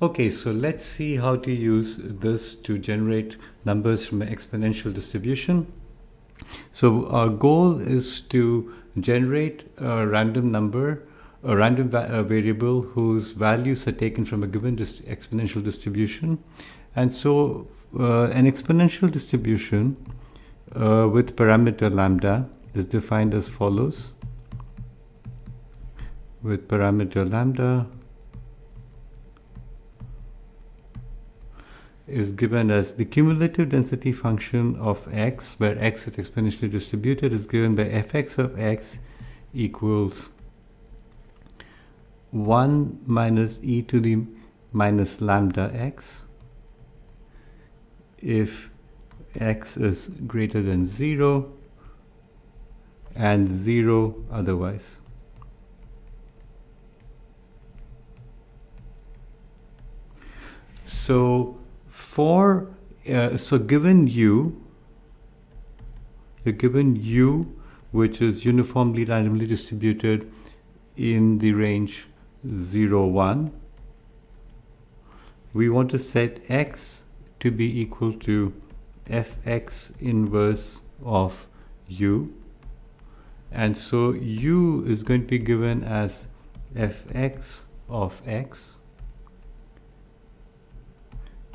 Okay, so let's see how to use this to generate numbers from an exponential distribution. So our goal is to generate a random number, a random va a variable whose values are taken from a given dis exponential distribution. And so uh, an exponential distribution uh, with parameter lambda is defined as follows. With parameter lambda, is given as the cumulative density function of x, where x is exponentially distributed, is given by fx of x equals 1 minus e to the minus lambda x if x is greater than 0 and 0 otherwise. So for uh, so given u you're given u which is uniformly randomly distributed in the range 0 1 we want to set x to be equal to fx inverse of u. And so u is going to be given as fx of x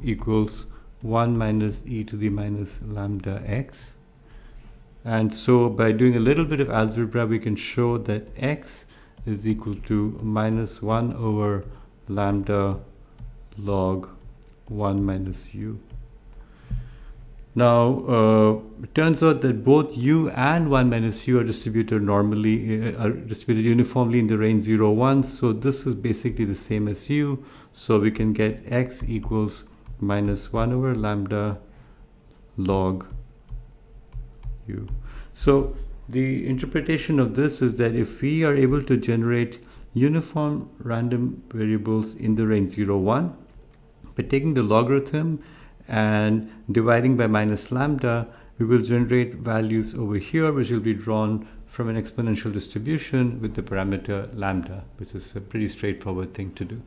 equals 1 minus e to the minus lambda x. And so by doing a little bit of algebra, we can show that x is equal to minus 1 over lambda log 1 minus u. Now, uh, it turns out that both u and 1 minus u are distributed normally, uh, are distributed uniformly in the range 0, 1. So this is basically the same as u. So we can get x equals minus 1 over lambda log u. So the interpretation of this is that if we are able to generate uniform random variables in the range 0, 1, by taking the logarithm and dividing by minus lambda, we will generate values over here, which will be drawn from an exponential distribution with the parameter lambda, which is a pretty straightforward thing to do.